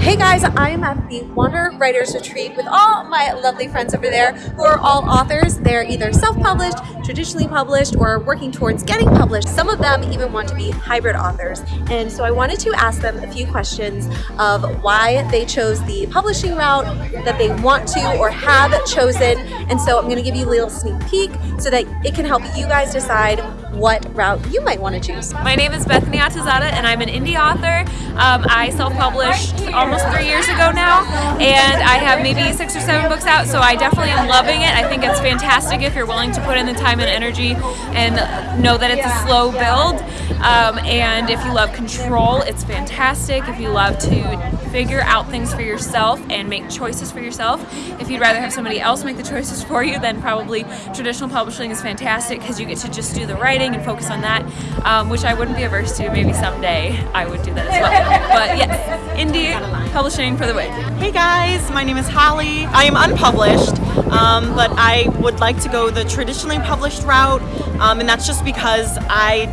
Hey guys, I'm at the Wander Writers Retreat with all my lovely friends over there who are all authors. They're either self-published, traditionally published, or working towards getting published. Some of them even want to be hybrid authors. And so I wanted to ask them a few questions of why they chose the publishing route that they want to or have chosen. And so I'm going to give you a little sneak peek so that it can help you guys decide what route you might want to choose. My name is Bethany Atazadeh and I'm an indie author. Um, I self-published almost three years ago now and I have maybe six or seven books out so I definitely am loving it. I think it's fantastic if you're willing to put in the time and energy and know that it's a slow build um, and if you love control it's fantastic. If you love to figure out things for yourself and make choices for yourself. If you'd rather have somebody else make the choices for you then probably traditional publishing is fantastic because you get to just do the writing writing and focus on that, um, which I wouldn't be averse to. Maybe someday I would do that as well. But yes, indie publishing for the win. Hey guys, my name is Holly. I am unpublished, um, but I would like to go the traditionally published route, um, and that's just because I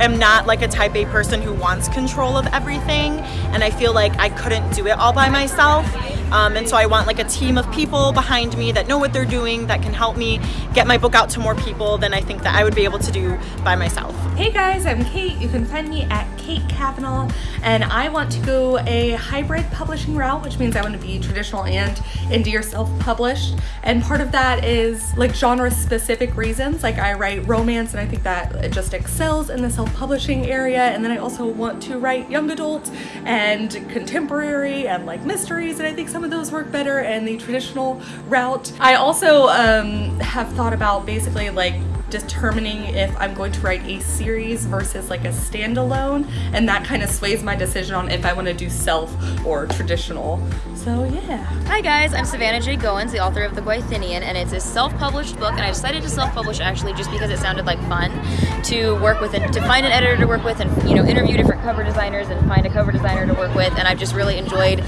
am not like a type A person who wants control of everything and I feel like I couldn't do it all by myself. Um, and so I want like a team of people behind me that know what they're doing that can help me get my book out to more people than I think that I would be able to do by myself. Hey guys, I'm Kate. You can find me at Kate Kavanaugh and I want to go a hybrid publishing route, which means I want to be traditional and indie or self-published. And part of that is like genre specific reasons. Like I write romance and I think that it just excels in the self-publishing area. And then I also want to write young adult and contemporary and like mysteries. And I think some of those work better in the traditional route. I also um, have thought about basically like determining if I'm going to write a series versus like a standalone and that kind of sways my decision on if I want to do self or traditional. So yeah. Hi guys, I'm Savannah J. Goins, the author of The Gwythynian and it's a self-published book and I decided to self-publish actually just because it sounded like fun to work with and to find an editor to work with and you know interview different cover designers and find a cover designer to work with and I've just really enjoyed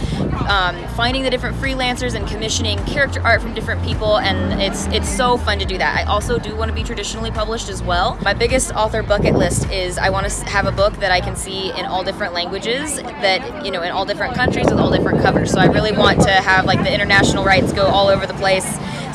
um, finding the different freelancers and commissioning character art from different people and it's it's so fun to do that. I also do want to be traditionally published as well. My biggest author bucket list is I want to have a book that I can see in all different languages, that, you know, in all different countries with all different covers. So I really want to have like the international rights go all over the place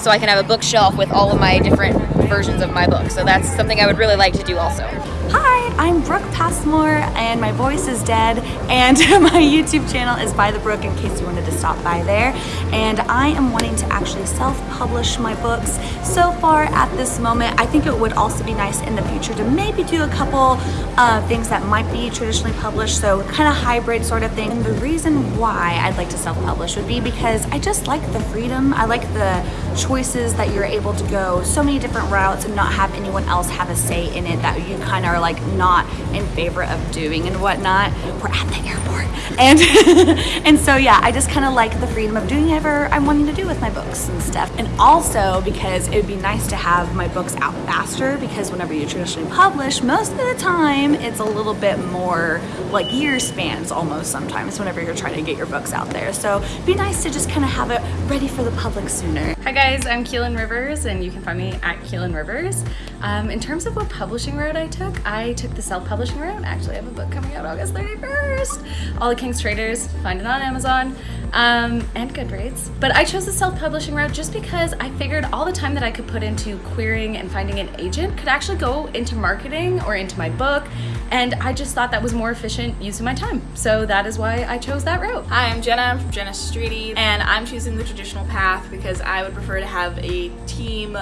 so I can have a bookshelf with all of my different versions of my book. So that's something I would really like to do also. Hi, I'm Brooke Passmore and my voice is dead and my YouTube channel is By the Brook in case you wanted to stop by there. And I am wanting to actually self-publish my books. So far at this moment, I think it would also be nice in the future to maybe do a couple uh, things that might be traditionally published, so kind of hybrid sort of thing. And the reason why I'd like to self-publish would be because I just like the freedom. I like the choices that you're able to go so many different routes and not have anyone else have a say in it that you kind of are like not in favor of doing and whatnot. We're at the airport. And, and so yeah, I just kind of like the freedom of doing whatever I'm wanting to do with my books and stuff. And also because it would be nice to have my books out faster because whenever you traditionally publish, most of the time it's a little bit more like year spans almost sometimes whenever you're trying to get your books out there. So it'd be nice to just kind of have it ready for the public sooner. Hi guys, I'm Keelan Rivers and you can find me at Keelan Rivers. Um, in terms of what publishing route I took, I took the self-publishing route. Actually, I have a book coming out August 31st. All the King's Traitors, find it on Amazon um, and Goodreads. But I chose the self-publishing route just because I figured all the time that I could put into querying and finding an agent could actually go into marketing or into my book. And I just thought that was more efficient of my time. So that is why I chose that route. Hi, I'm Jenna I'm from Jenna Streety, and I'm choosing the traditional path because I would prefer to have a team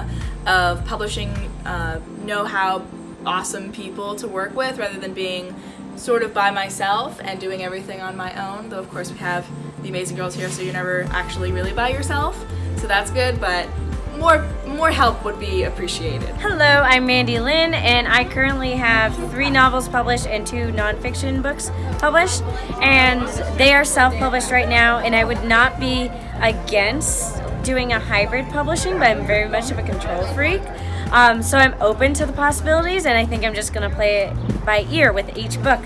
of publishing uh, know-how awesome people to work with rather than being sort of by myself and doing everything on my own. Though of course we have the amazing girls here so you're never actually really by yourself. So that's good, but more more help would be appreciated. Hello, I'm Mandy Lynn and I currently have three novels published and two nonfiction books published and they are self-published right now and I would not be against doing a hybrid publishing but I'm very much of a control freak. Um, so I'm open to the possibilities and I think I'm just going to play it by ear with each book.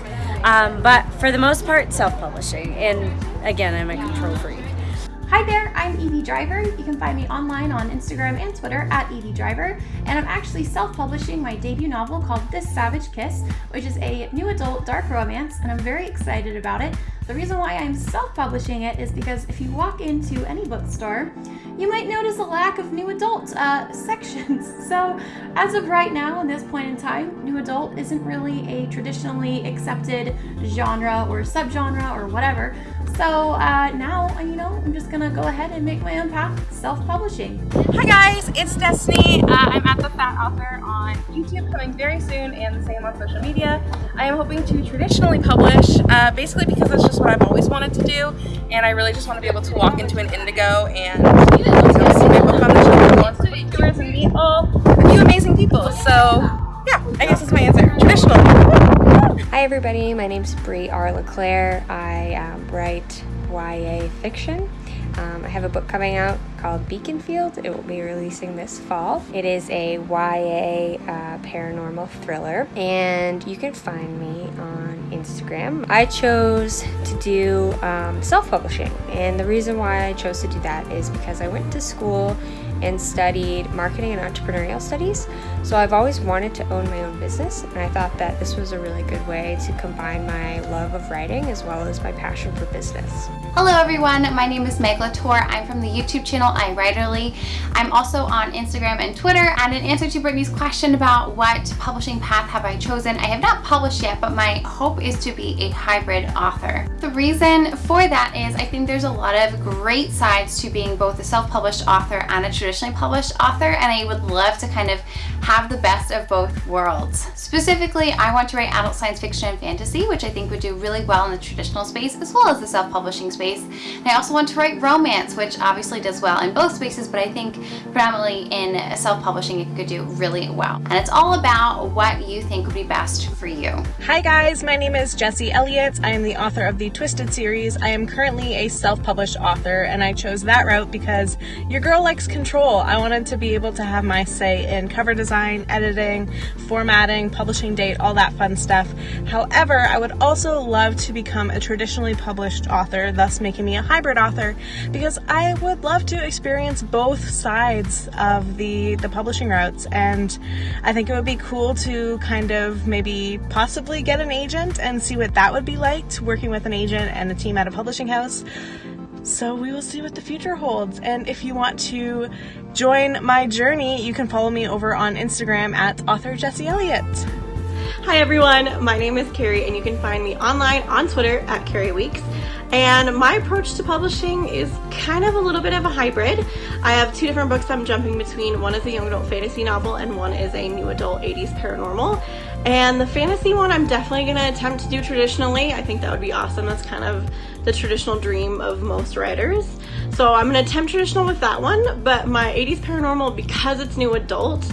Um, but for the most part, self-publishing. And again, I'm a control freak. Hi there, I'm Evie Driver. You can find me online on Instagram and Twitter at Evie Driver. And I'm actually self-publishing my debut novel called This Savage Kiss, which is a new adult dark romance, and I'm very excited about it. The reason why I'm self-publishing it is because if you walk into any bookstore, you might notice a lack of new adult uh, sections. So as of right now, in this point in time, new adult isn't really a traditionally accepted genre or subgenre or whatever. So uh, now, you know, I'm just gonna go ahead and make my own path self-publishing. Hi guys, it's Destiny. Uh, I'm at the Fat Author on YouTube coming very soon and the same on social media. I am hoping to traditionally publish, uh, basically because that's just what I've always wanted to do and I really just want to be able to walk into an Indigo and everybody, my name's Brie R. LeClaire. I um, write YA fiction. Um, I have a book coming out called Beaconfield. It will be releasing this fall. It is a YA uh, paranormal thriller, and you can find me on Instagram. I chose to do um, self-publishing, and the reason why I chose to do that is because I went to school and studied marketing and entrepreneurial studies. So I've always wanted to own my own business, and I thought that this was a really good way to combine my love of writing as well as my passion for business. Hello everyone, my name is Meg LaTorre. I'm from the YouTube channel iWriterly. I'm also on Instagram and Twitter. And in answer to Brittany's question about what publishing path have I chosen, I have not published yet, but my hope is to be a hybrid author. The reason for that is I think there's a lot of great sides to being both a self-published author and a traditionally published author, and I would love to kind of have the best of both worlds. Specifically, I want to write adult science fiction and fantasy, which I think would do really well in the traditional space as well as the self-publishing space. And I also want to write romance, which obviously does well in both spaces, but I think predominantly in self-publishing it could do really well. And it's all about what you think would be best for you. Hi guys, my name is Jessie Elliott. I am the author of the Twisted series. I am currently a self-published author and I chose that route because your girl likes control. I wanted to be able to have my say in cover design, editing, formatting, publishing date, all that fun stuff. However, I would also love to become a traditionally published author, thus making me a hybrid author because I would love to experience both sides of the, the publishing routes and I think it would be cool to kind of maybe possibly get an agent and see what that would be like working with an agent and a team at a publishing house. So we will see what the future holds. And if you want to join my journey, you can follow me over on Instagram at author Jessie Elliott. Hi everyone, my name is Carrie and you can find me online on Twitter at Carrie Weeks. And my approach to publishing is kind of a little bit of a hybrid. I have two different books I'm jumping between. One is a young adult fantasy novel and one is a new adult 80s paranormal. And the fantasy one I'm definitely going to attempt to do traditionally. I think that would be awesome. That's kind of the traditional dream of most writers. So I'm going to attempt traditional with that one, but my 80s paranormal, because it's new adult,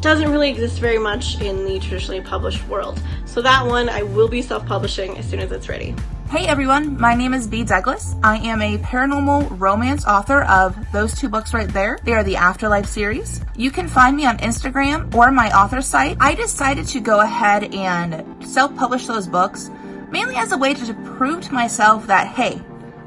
doesn't really exist very much in the traditionally published world. So that one I will be self-publishing as soon as it's ready. Hey everyone, my name is B. Douglas. I am a paranormal romance author of those two books right there. They are the Afterlife series. You can find me on Instagram or my author site. I decided to go ahead and self-publish those books mainly as a way to prove to myself that, hey,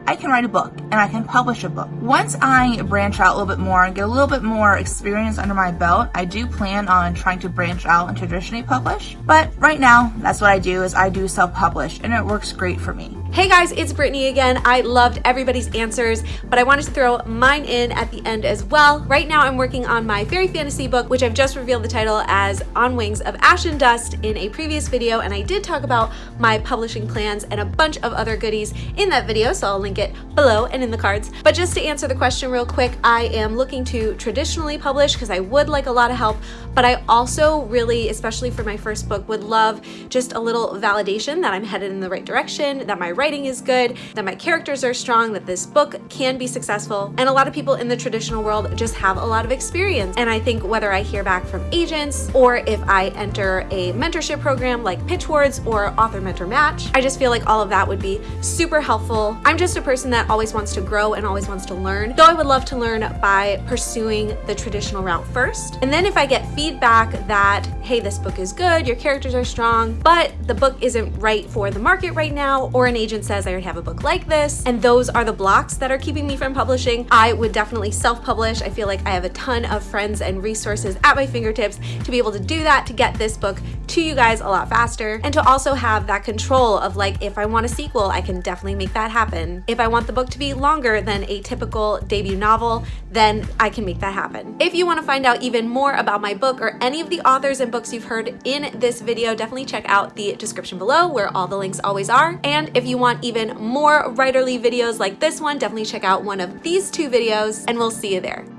I can write a book and I can publish a book. Once I branch out a little bit more and get a little bit more experience under my belt, I do plan on trying to branch out and traditionally publish. But right now, that's what I do is I do self-publish and it works great for me. Hey guys, it's Brittany again. I loved everybody's answers, but I wanted to throw mine in at the end as well. Right now I'm working on my fairy fantasy book, which I've just revealed the title as On Wings of Ash and Dust in a previous video, and I did talk about my publishing plans and a bunch of other goodies in that video, so I'll link it below and in the cards. But just to answer the question real quick, I am looking to traditionally publish because I would like a lot of help, but I also really, especially for my first book, would love just a little validation that I'm headed in the right direction, that my writing is good, that my characters are strong, that this book can be successful. And a lot of people in the traditional world just have a lot of experience. And I think whether I hear back from agents or if I enter a mentorship program like Pitch Wars or Author Mentor Match, I just feel like all of that would be super helpful. I'm just a person that always wants to grow and always wants to learn. Though I would love to learn by pursuing the traditional route first. And then if I get feedback that, hey, this book is good, your characters are strong, but the book isn't right for the market right now, or an agent says I already have a book like this, and those are the blocks that are keeping me from publishing, I would definitely self-publish. I feel like I have a ton of friends and resources at my fingertips to be able to do that, to get this book to you guys a lot faster, and to also have that control of like, if I want a sequel, I can definitely make that happen. If I want the book to be longer than a typical debut novel, then I can make that happen. If you want to find out even more about my book or any of the authors and books you've heard in this video, definitely check out the description below where all the links always are. And if you want even more writerly videos like this one, definitely check out one of these two videos and we'll see you there.